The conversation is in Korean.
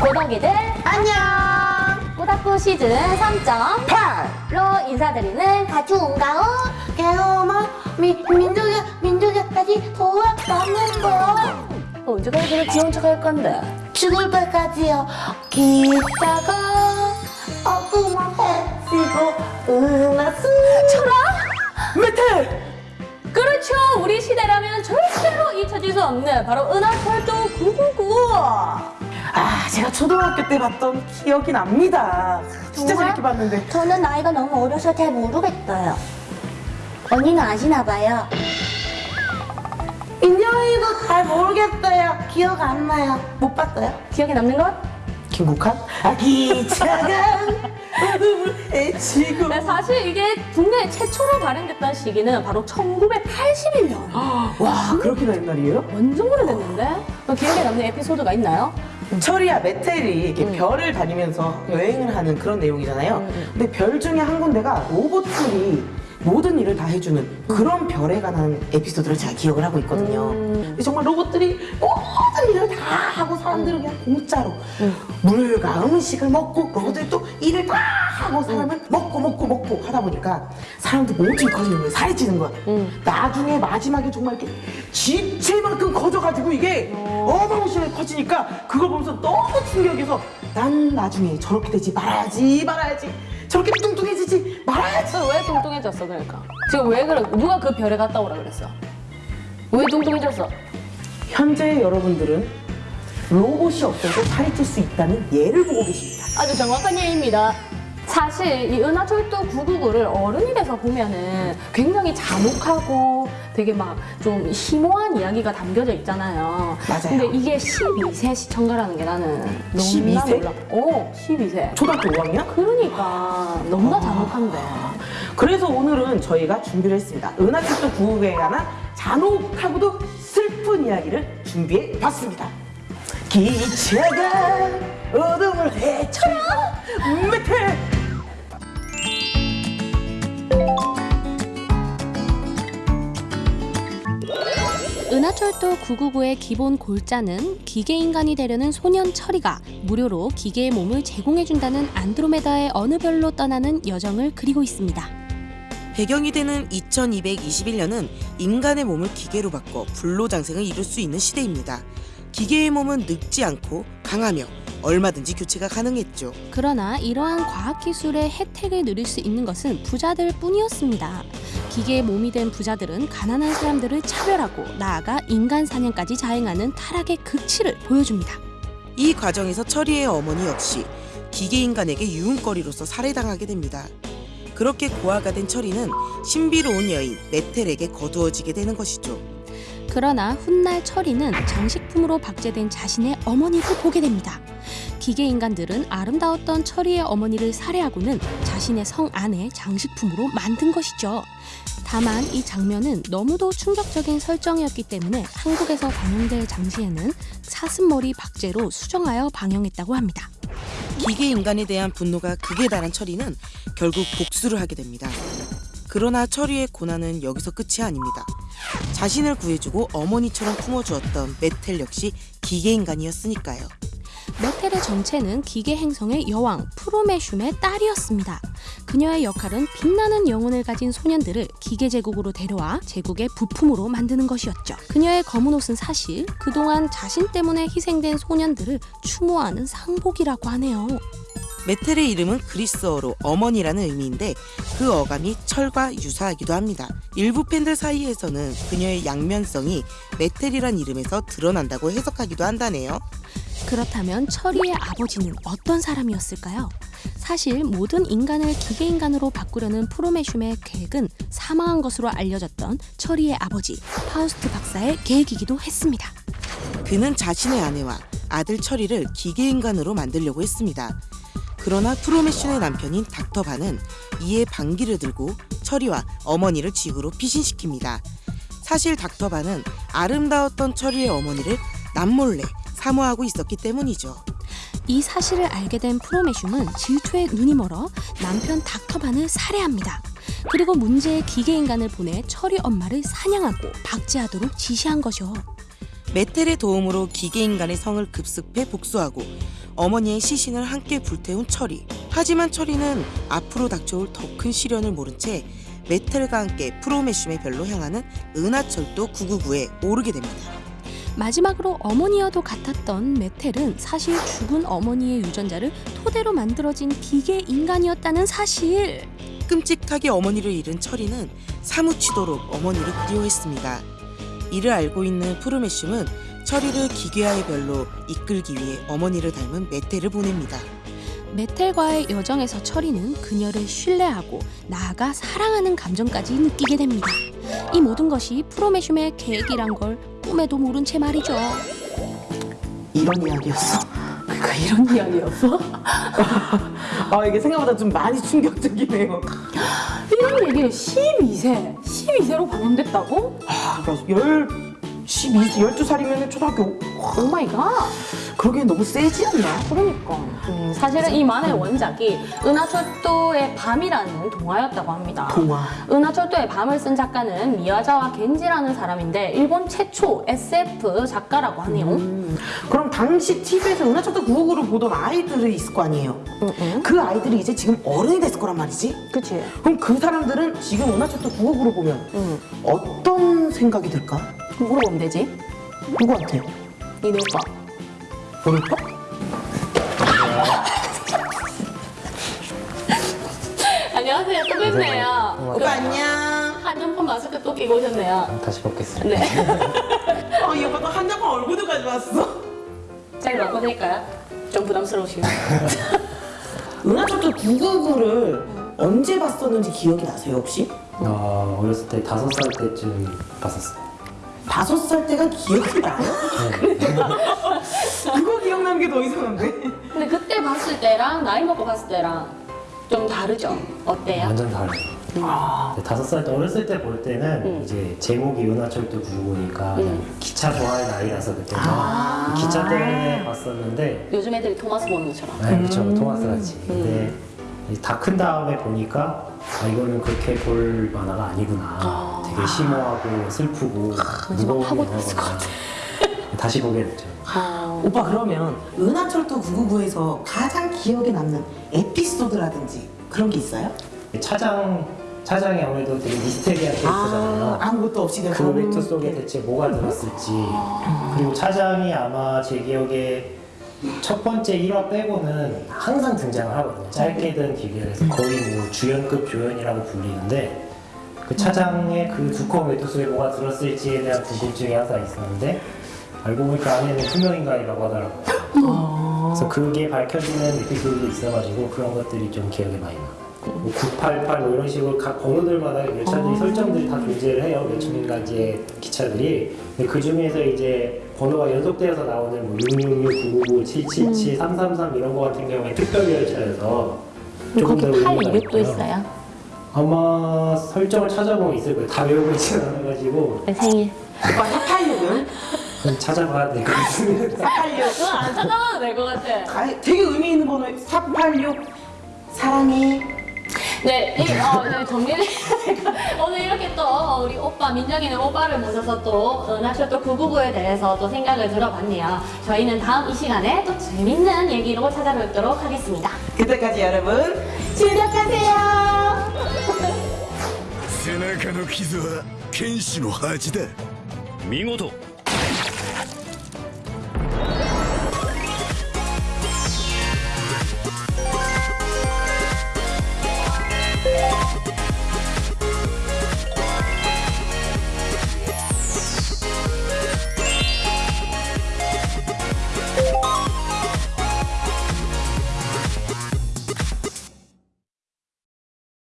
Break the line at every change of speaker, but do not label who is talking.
고덕이들.
안녕.
꼬닥구 시즌 3.8로 인사드리는
가중가오. 개어머 미 민족이 민족이까지 돌아가는 거.
어, 언제까지 그래 귀여운 척 할 건데.
죽을 때까지요. 기차가 어구만 해지고 음악수.
철아?
메텔
그렇죠. 우리 시대라면 절대로 잊혀질 수 없는 바로 은하철도 999
아, 제가 초등학교 때 봤던 기억이 납니다. 진짜
정말?
재밌게 봤는데.
저는 나이가 너무 어려서 잘 모르겠어요. 언니는 아시나 봐요. 인정이도 잘 모르겠어요. 기억 안 나요. 못 봤어요?
기억에 남는 것?
김국한? 아, 기 차가 어둠을 헤치고.
네, 사실 이게 국내 최초로 발행됐던 시기는 바로 1981년
와, 그렇게나 옛날이에요?
완전 오래됐는데 어, 기억에 남는 에피소드가 있나요?
철이야 메텔이 이렇게
음.
별을 다니면서 여행을 하는 그런 내용이잖아요.
음,
근데 별 중에 한 군데가 로봇들이 모든 일을 다 해주는 그런 별에 관한 에피소드를 제가 기억을 하고 있거든요.
음.
정말 로봇들이 모든 일을 다 하고 사람들은 그냥 공짜로 물과 음식을 먹고 로봇들이 또 일을 다 하고 사람은 먹고 먹고 먹고 하다 보니까 사람들 몸집이 커지는 거예요. 살이 찌는 거야.
음.
나중에 마지막에 정말 이렇게 집채만큼 커져가지고 이게 어마무시하게 커지니까 그걸 보면서 너무 충격해서 난 나중에 저렇게 되지 말아야지 말아야지 저렇게 뚱뚱해지지 말아야지.
왜 뚱뚱해졌어 그러니까? 지금 왜 그래? 누가 그 별에 갔다 오라 그랬어? 왜 뚱뚱해졌어?
현재 여러분들은 로봇이 없어도 살이 찔 수 있다는 예를 보고 계십니다.
아주 정확한 예입니다. 사실 이 은하철도 999를 어른이 돼서 보면은 굉장히 잔혹하고 되게 막 좀 심오한 이야기가 담겨져 있잖아요.
맞아요.
근데 이게 12세 시청자라는 게 나는 너무나
12세?
놀라. 오, 12세.
초등학교 5학년?
그러니까 너무나 잔혹한데.
그래서 오늘은 저희가 준비를 했습니다 은하철도 9구에 관한 잔혹하고도 슬픈 이야기를 준비해 봤습니다 기차가 어둠을 헤쳐라 메
은하철도 999의 기본 골자는 기계인간이 되려는 소년 철이가 무료로 기계의 몸을 제공해준다는 안드로메다의 어느 별로 떠나는 여정을 그리고 있습니다.
배경이 되는 2221년은 인간의 몸을 기계로 바꿔 불로장생을 이룰 수 있는 시대입니다. 기계의 몸은 늙지 않고 강하며 얼마든지 교체가 가능했죠.
그러나 이러한 과학기술의 혜택을 누릴 수 있는 것은 부자들 뿐이었습니다. 기계의 몸이 된 부자들은 가난한 사람들을 차별하고 나아가 인간 사냥까지 자행하는 타락의 극치를 보여줍니다.
이 과정에서 철이의 어머니 역시 기계인간에게 유흥거리로서 살해당하게 됩니다. 그렇게 고아가 된 철이는 신비로운 여인 메텔에게 거두어지게 되는 것이죠.
그러나 훗날 철이는 장식품으로 박제된 자신의 어머니를 보게 됩니다. 기계 인간들은 아름다웠던 철이의 어머니를 살해하고는 자신의 성 안에 장식품으로 만든 것이죠. 다만 이 장면은 너무도 충격적인 설정이었기 때문에 한국에서 방영될 당시에는 사슴머리 박제로 수정하여 방영했다고 합니다.
기계 인간에 대한 분노가 극에 달한 철이는 결국 복수를 하게 됩니다. 그러나 철이의 고난은 여기서 끝이 아닙니다. 자신을 구해주고 어머니처럼 품어주었던 메텔 역시 기계 인간이었으니까요.
메텔의 정체는 기계 행성의 여왕 프로메슘의 딸이었습니다. 그녀의 역할은 빛나는 영혼을 가진 소년들을 기계 제국으로 데려와 제국의 부품으로 만드는 것이었죠. 그녀의 검은 옷은 사실 그동안 자신 때문에 희생된 소년들을 추모하는 상복이라고 하네요.
메텔의 이름은 그리스어로 어머니라는 의미인데 그 어감이 철과 유사하기도 합니다. 일부 팬들 사이에서는 그녀의 양면성이 메텔이란 이름에서 드러난다고 해석하기도 한다네요.
그렇다면 철이의 아버지는 어떤 사람이었을까요? 사실 모든 인간을 기계 인간으로 바꾸려는 프로메슘의 계획은 사망한 것으로 알려졌던 철이의 아버지 파우스트 박사의 계획이기도 했습니다.
그는 자신의 아내와 아들 철이를 기계인간으로 만들려고 했습니다. 그러나 프로메슌의 남편인 닥터 반은 이에 반기를 들고 철이와 어머니를 지구로 피신시킵니다. 사실 닥터 반은 아름다웠던 철이의 어머니를 남몰래 사모하고 있었기 때문이죠.
이 사실을 알게 된 프로메슘은 질투에 눈이 멀어 남편 닥터반을 살해합니다. 그리고 문제의 기계 인간을 보내 철이 엄마를 사냥하고 박제하도록 지시한 거죠.
메텔의 도움으로 기계인간의 성을 급습해 복수하고 어머니의 시신을 함께 불태운 철이. 하지만 철이는 앞으로 닥쳐올 더 큰 시련을 모른 채 메텔과 함께 프로메슘의 별로 향하는 은하철도 999에 오르게 됩니다.
마지막으로 어머니와도 같았던 메텔은 사실 죽은 어머니의 유전자를 토대로 만들어진 기계 인간이었다는 사실.
끔찍하게 어머니를 잃은 철이는 사무치도록 어머니를 그리워했습니다. 이를 알고 있는 프로메슘은 철이를 기괴화의 별로 이끌기 위해 어머니를 닮은 메텔을 보냅니다.
메텔과의 여정에서 철이는 그녀를 신뢰하고 나아가 사랑하는 감정까지 느끼게 됩니다. 이 모든 것이 프로메슘의 계획이란 걸 꿈에도 모른 채 말이죠.
이런 이야기였어.
그러니까 이런 이야기였어?
아 이게 생각보다 좀 많이 충격적이네요.
이런 얘기를 12세, 12세로 방영됐다고?
아, 그러니까 열 12, 12살이면 초등학교
oh my god.
그러기엔 너무 세지 않나?
그러니까 음, 사실은 이 만화의 원작이 은하철도의 밤이라는 동화였다고 합니다.
동화.
은하철도의 밤을 쓴 작가는 미야자와 겐지라는 사람인데 일본 최초 SF 작가라고 하네요.
음, 그럼 당시 TV에서 은하철도 999를 보던 아이들이 있을 거 아니에요?
응,
그 아이들이 이제 지금 어른이 됐을 거란 말이지?
그치?
그럼 그 사람들은 지금 은하철도 999를 보면
응.
어떤 생각이 들까?
물어보면 되지?
누구한테?
니네 오빠.
오빠?
안녕하세요. 또 뵙네요.
오빠 안녕.
한정판 마스크 또 끼고 오셨네요.
다시 먹겠습니다.
네.
어, 이 오빠 또 한장판 얼굴도 가져왔어.
잘 바꿔드릴까요? 좀 부담스러우시면.
은하철도 999를 언제 봤었는지 기억이 나세요 혹시?
어, 어렸을 때 다섯 살 때쯤 봤었어요.
다섯 살 때가 기억이 나요? 그거 기억나는 게 더 이상한데?
근데 그때 봤을 때랑 나이 먹고 봤을 때랑 좀 다르죠? 어때요?
완전 달라요.
아,
근데 다섯 살 때 어렸을 때 볼 때는
음.
이제 제목이 은하철도 999니까
음.
기차 좋아할 나이라서 그때는
아.
기차 때문에 봤었는데
요즘 애들이 토마스 보는 것처럼.
네, 그렇죠
음.
토마스 같이. 근데 다 큰 다음에 보니까 아 이거는 그렇게 볼 만화가 아니구나.
아.
되게 심오하고 슬프고
막
무거운
파고들었을 것.
다시 보게 됐죠.
어.
오빠 그러면 은하철도 999에서 가장 기억에 남는 에피소드라든지 그런 게 있어요?
차장 차장이 아무래도 되게 미스테리한 캐릭터잖아요.
아 무것도 없이 내가
그 웨이트 속에 대체 뭐가 들었을지 그리고 차장이 아마 제 기억에 첫 번째 1화 빼고는 항상 등장을 하거든요 짧게든 길게든 거의 뭐 주연급 조연이라고 불리는데 그 차장의 그 두꺼운 웨이트 속에 뭐가 들었을지에 대한 궁금증이 항상 있었는데 알고 보니까 안에는 투명인간이라고 하더라고요 그래서 그게 밝혀지는 에피소드도 있어가지고 그런 것들이 좀 기억에 많이 나요 뭐988 뭐 이런 식으로 각 번호들마다 열차들이 설정들이 다 존재를 해요. 몇 층인가지의 기차들이. 근데 그 중에서 이제 번호가 연속되어서 나오는 뭐 666, 999, 777, 333 이런 거 같은 경우에 특별 열차여서 조금 더 의미가 있고요.
있어요?
아마 설정을 찾아보면 있을 거예요. 다 외우고 있지는 않아가지고
내 생일.
오빠 486은?
좀 찾아봐야 될 것 같습니다.
486
그거 안 찾아봐도 될 것 같아.
아, 되게 의미 있는 번호 486 사랑해
네, 이, 어, 네, 정리를 오늘 이렇게 또 우리 오빠 민정이는 오빠를 모셔서 또 은하철도 999에 대해서 또 생각을 들어봤네요. 저희는 다음 이 시간에 또 재밌는 얘기로 찾아뵙도록 하겠습니다.
그때까지 여러분 즐겁하세요
背中の傷は剣士の恥だ
見事